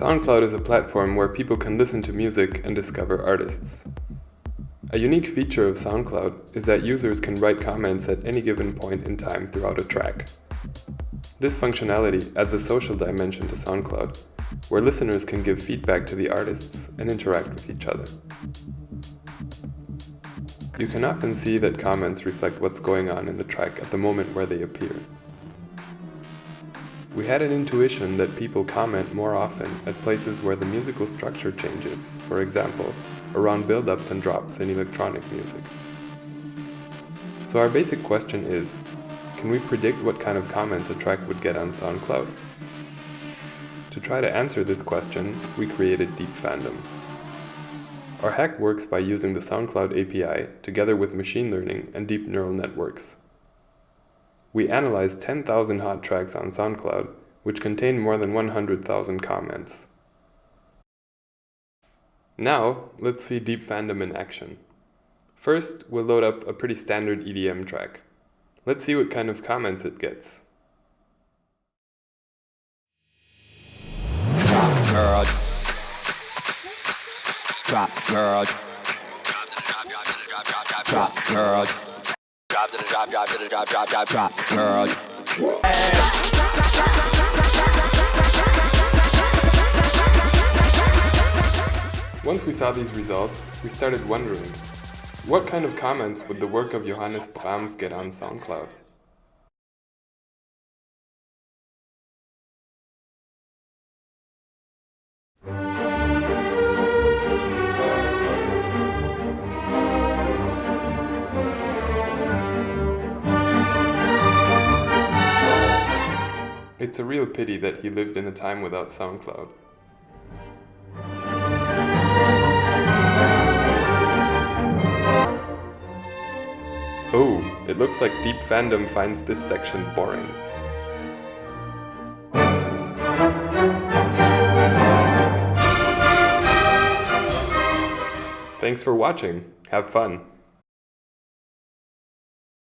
SoundCloud is a platform where people can listen to music and discover artists. A unique feature of SoundCloud is that users can write comments at any given point in time throughout a track. This functionality adds a social dimension to SoundCloud, where listeners can give feedback to the artists and interact with each other. You can often see that comments reflect what's going on in the track at the moment where they appear. We had an intuition that people comment more often at places where the musical structure changes, for example, around build-ups and drops in electronic music. So our basic question is, can we predict what kind of comments a track would get on SoundCloud? To try to answer this question, we created Deep Fandom. Our hack works by using the SoundCloud API together with machine learning and deep neural networks. We analyzed 10,000 hot tracks on SoundCloud, which contain more than 100,000 comments. Now, let's see Deep Fandom in action. First, we'll load up a pretty standard EDM track. Let's see what kind of comments it gets. Drop girl. Drop girl. Drop girl. To the drop, drop to the drop, drop, drop, drop, girl. Once we saw these results, we started wondering, what kind of comments would the work of Johannes Brahms get on SoundCloud? It's a real pity that he lived in a time without SoundCloud. Oh, it looks like Deep Fandom finds this section boring. Thanks for watching. Have fun.